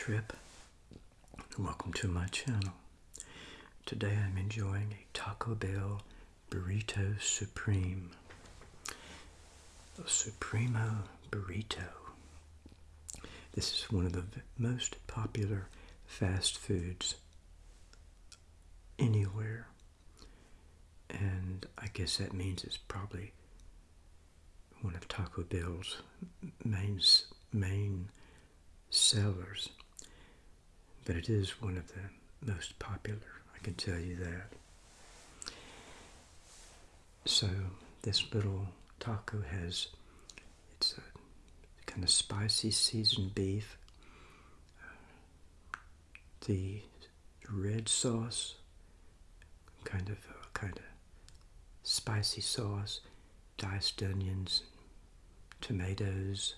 Trip. Welcome to my channel. Today I'm enjoying a Taco Bell Burrito Supreme. A Supremo Burrito. This is one of the most popular fast foods anywhere. And I guess that means it's probably one of Taco Bell's main, main sellers. But it is one of the most popular, I can tell you that. So this little taco has, it's a kind of spicy seasoned beef, the red sauce, kind of uh, kind of spicy sauce, diced onions, tomatoes,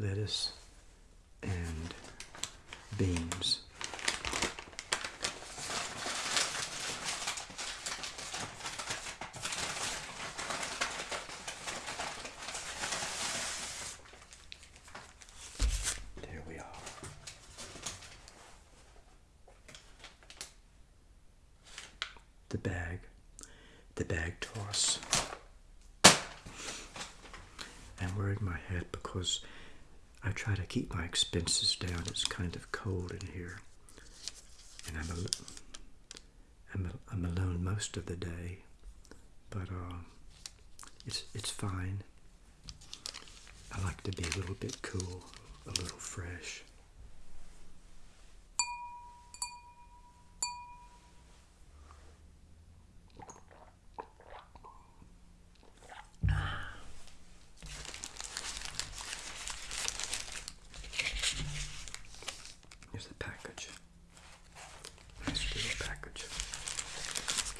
lettuce, and beans. There we are. The bag, the bag toss. I'm wearing my hat because I try to keep my expenses down. It's kind of cold in here. And I'm, I'm alone most of the day. But uh, it's, it's fine. I like to be a little bit cool, a little fresh. Here's the package. Nice little package.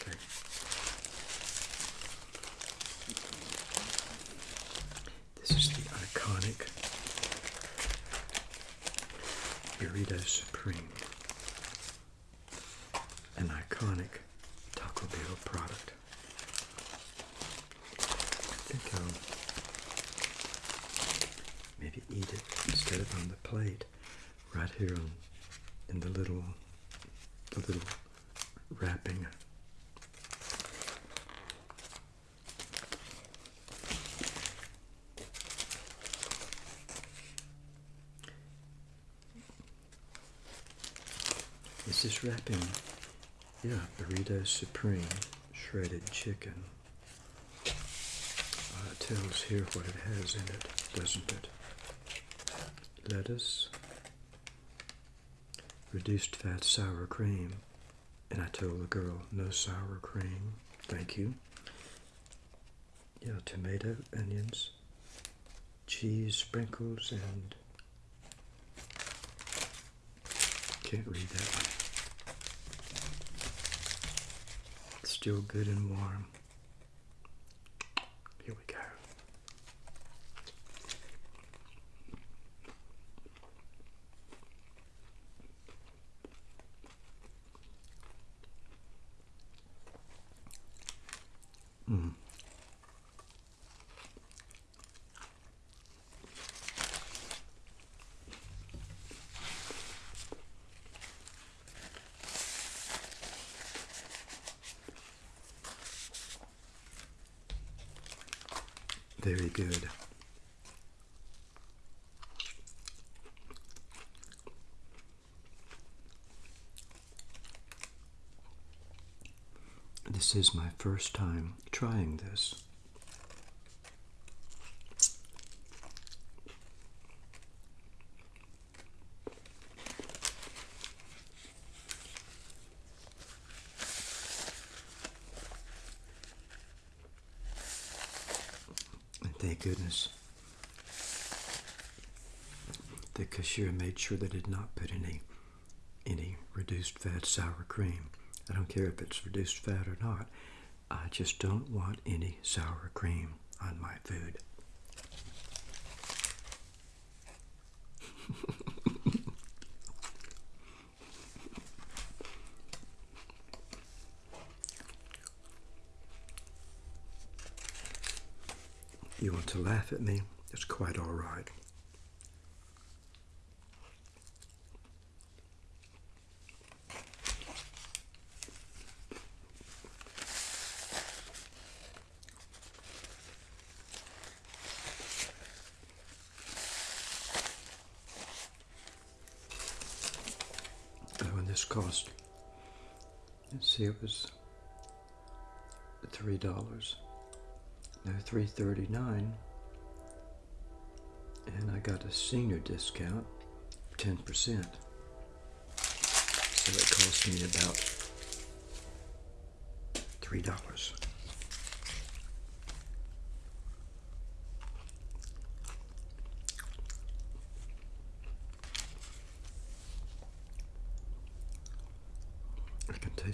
Okay. This is the iconic Burrito Supreme. An iconic Taco Bell product. I think I'll maybe eat it instead of on the plate right here on, in the little the little wrapping. This is wrapping, yeah, burrito supreme, shredded chicken. Uh, it tells here what it has in it, doesn't it? Lettuce, reduced fat sour cream. And I told the girl, no sour cream, thank you. Yeah, tomato, onions, cheese, sprinkles, and can't read that one. It's still good and warm. Here we go. Mm. Very good. This is my first time trying this. And thank goodness the cashier made sure they did not put any any reduced fat sour cream. I don't care if it's reduced fat or not. I just don't want any sour cream on my food. You want to laugh at me? It's quite all right. this cost. Let's see, it was three dollars. Now three thirty nine, and I got a senior discount, ten percent. So it cost me about three dollars.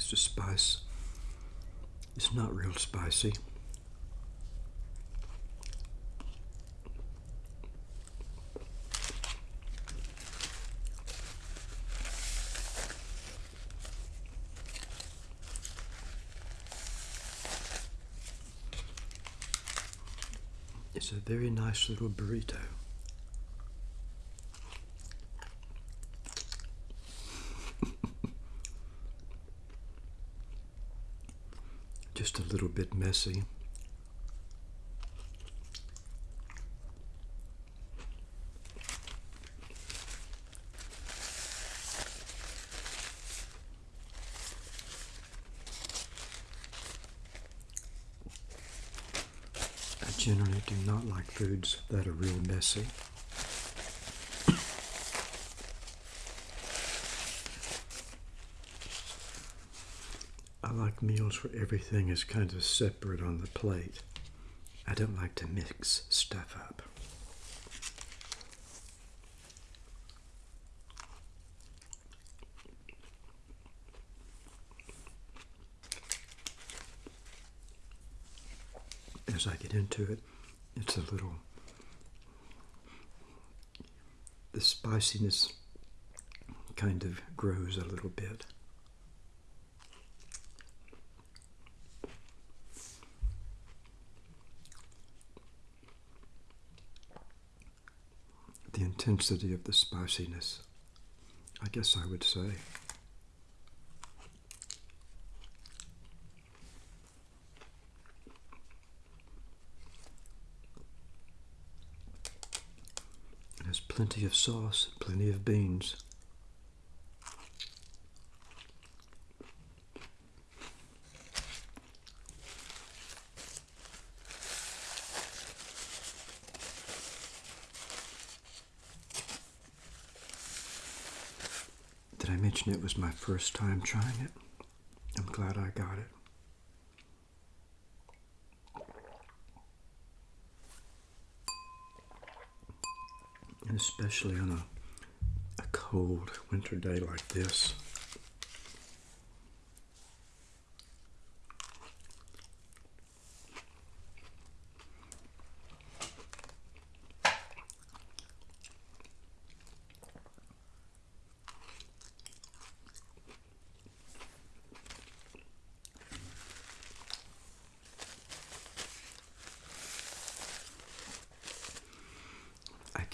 I can taste the spice. It's not real spicy. It's a very nice little burrito. Just a little bit messy. I generally do not like foods that are real messy. Like meals where everything is kind of separate on the plate. I don't like to mix stuff up. As I get into it, it's a little, the spiciness kind of grows a little bit. the intensity of the spiciness, I guess I would say. There's plenty of sauce, plenty of beans. Did I mention it was my first time trying it? I'm glad I got it. And especially on a, a cold winter day like this.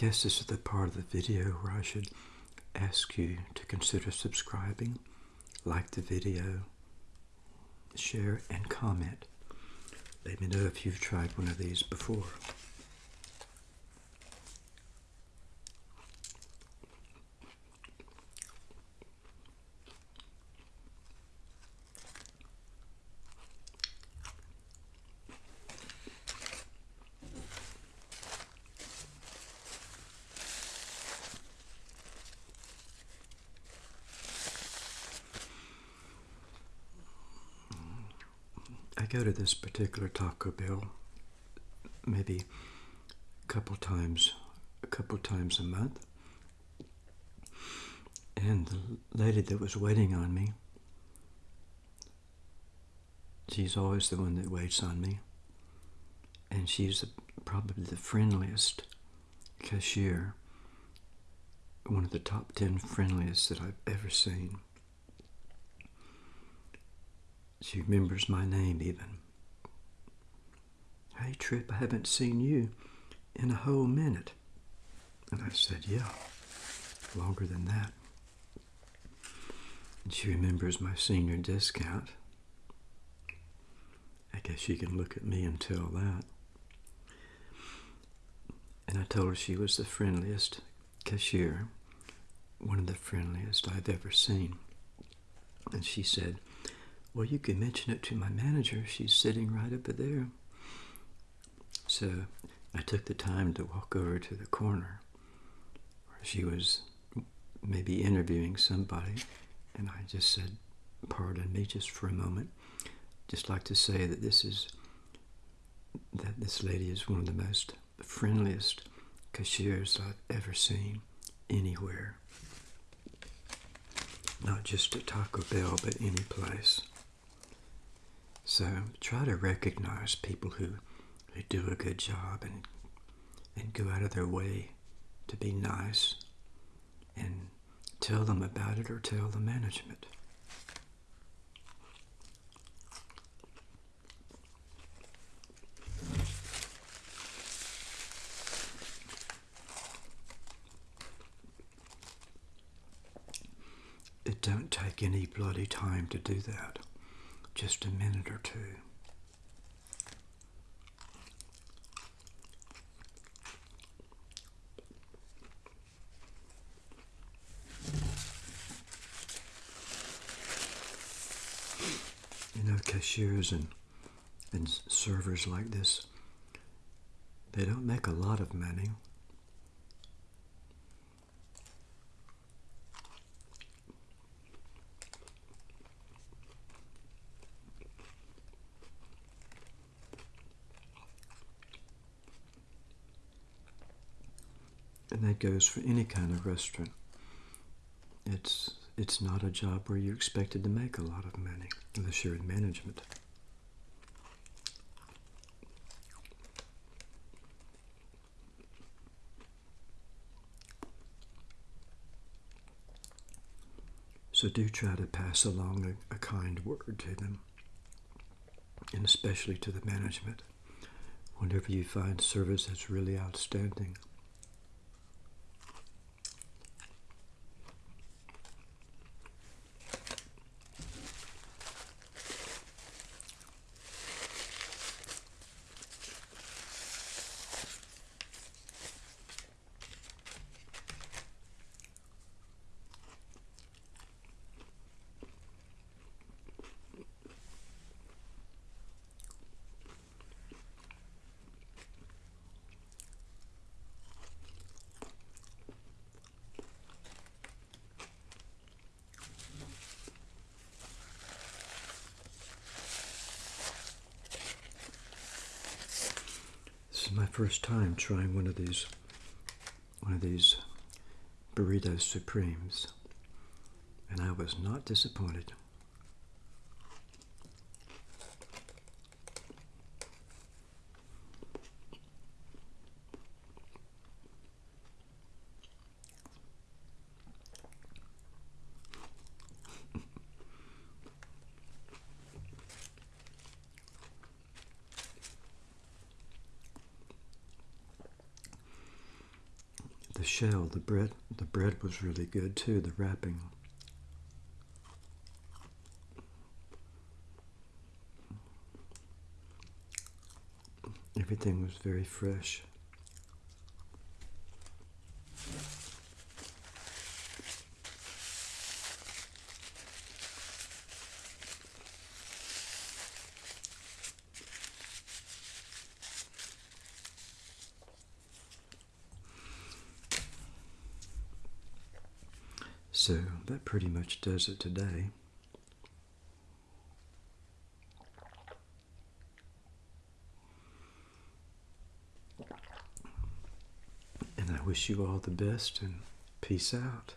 Guess this is the part of the video where I should ask you to consider subscribing, like the video, share, and comment. Let me know if you've tried one of these before. Go to this particular Taco Bell maybe a couple times, a couple times a month. And the lady that was waiting on me, she's always the one that waits on me. And she's probably the friendliest cashier, one of the top 10 friendliest that I've ever seen. She remembers my name even. Hey, Trip, I haven't seen you in a whole minute. And I said, Yeah, longer than that. And she remembers my senior discount. I guess she can look at me and tell that. And I told her she was the friendliest cashier, one of the friendliest I've ever seen. And she said, Well, you can mention it to my manager. She's sitting right over there. So I took the time to walk over to the corner where she was maybe interviewing somebody. And I just said, Pardon me just for a moment. Just like to say that this is, that this lady is one of the most friendliest cashiers I've ever seen anywhere. Not just at Taco Bell, but any place. So try to recognize people who, who do a good job and and go out of their way to be nice and tell them about it or tell the management. It don't take any bloody time to do that. Just a minute or two. You know, cashiers and, and servers like this, they don't make a lot of money. And that goes for any kind of restaurant. It's it's not a job where you're expected to make a lot of money unless you're in management. So do try to pass along a, a kind word to them, and especially to the management. Whenever you find service that's really outstanding, is my first time trying one of these one of these burrito supremes and I was not disappointed. Shell, the bread, the bread was really good too. The wrapping. Everything was very fresh. So that pretty much does it today. And I wish you all the best and peace out.